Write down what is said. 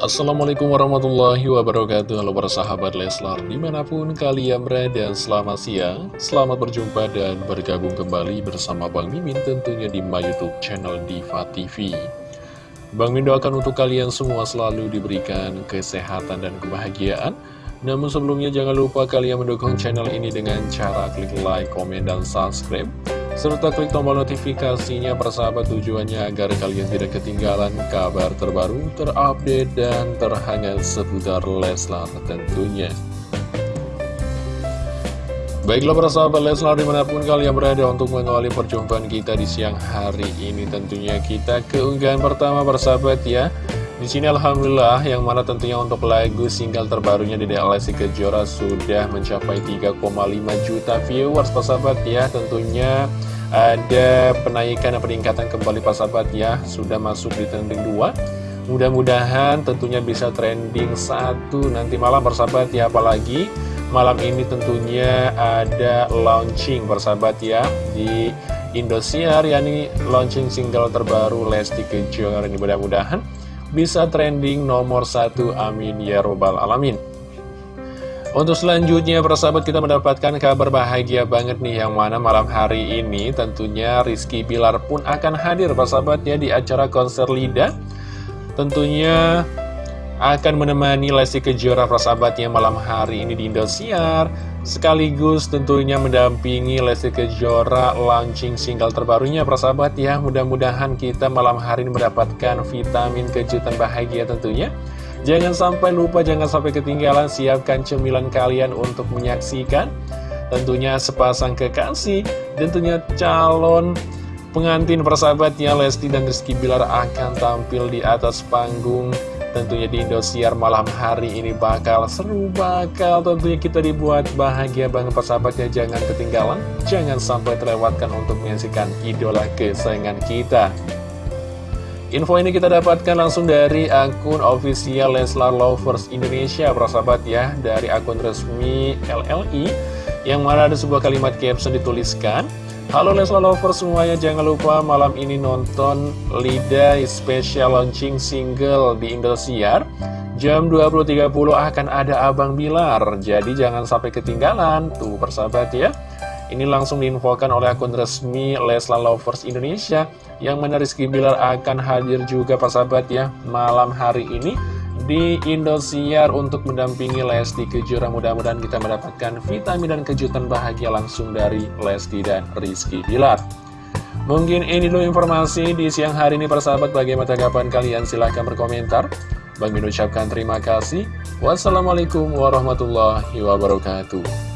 Assalamualaikum warahmatullahi wabarakatuh. Halo para sahabat Leslar Di mana pun kalian berada Selamat siang Selamat berjumpa dan bergabung kembali Bersama Bang Mimin tentunya di my youtube channel Diva TV Bang Mimin doakan untuk kalian semua Selalu diberikan kesehatan dan kebahagiaan. Namun sebelumnya jangan lupa kalian mendukung channel ini Dengan cara klik like, komen, dan subscribe serta klik tombol notifikasinya persahabat tujuannya agar kalian tidak ketinggalan kabar terbaru, terupdate, dan terhangat seputar Leslar tentunya. Baiklah para sahabat Leslar di mana pun kalian berada untuk mengawali perjumpaan kita di siang hari ini tentunya kita keunggahan pertama persahabat ya di sini Alhamdulillah yang mana tentunya untuk lagu single terbarunya di Lesti Kejora sudah mencapai 3,5 juta viewers persahabat ya tentunya ada penaikan dan peningkatan kembali persahabat ya sudah masuk di trending 2 mudah-mudahan tentunya bisa trending satu nanti malam persahabat ya apalagi malam ini tentunya ada launching persahabat ya di Indosiar yakni launching single terbaru Lesti Kejora. Ini mudah-mudahan bisa trending nomor satu. Amin ya robbal alamin. Untuk selanjutnya persahabat kita mendapatkan kabar bahagia banget nih yang mana malam hari ini tentunya Rizky Bilar pun akan hadir persahabat ya di acara konser Lida. Tentunya akan menemani Lesti Kejora persahabatnya malam hari ini di Indosiar. Sekaligus tentunya mendampingi Lesti Kejora launching single terbarunya persahabat ya. Mudah-mudahan kita malam hari ini mendapatkan vitamin kejutan bahagia tentunya. Jangan sampai lupa jangan sampai ketinggalan siapkan cemilan kalian untuk menyaksikan tentunya sepasang kekasih tentunya calon pengantin persahabatnya Lesti dan Rizky Bilar akan tampil di atas panggung. Tentunya di Indosiar malam hari ini bakal seru bakal tentunya kita dibuat bahagia banget persahabatnya. Jangan ketinggalan, jangan sampai terlewatkan untuk menyaksikan idola kesayangan kita. Info ini kita dapatkan langsung dari akun official Leslar Lovers Indonesia persahabat ya Dari akun resmi LLI Yang mana ada sebuah kalimat caption dituliskan Halo Leslar Lovers semuanya, jangan lupa malam ini nonton Lida Special Launching Single di Indosiar. Jam 20.30 akan ada Abang Bilar, jadi jangan sampai ketinggalan. Tuh persahabat ya. Ini langsung diinfokan oleh akun resmi Leslar Lovers Indonesia Yang mana Rizky Bilar akan hadir juga persahabat ya Malam hari ini di Indosiar untuk mendampingi Lesti Kejora. Mudah-mudahan kita mendapatkan vitamin dan kejutan bahagia langsung dari Lesti dan Rizky Bilar. Mungkin ini dulu informasi di siang hari ini persahabat bagaimana tanggapan kalian silahkan berkomentar. Bang Min ucapkan terima kasih. Wassalamualaikum warahmatullahi wabarakatuh.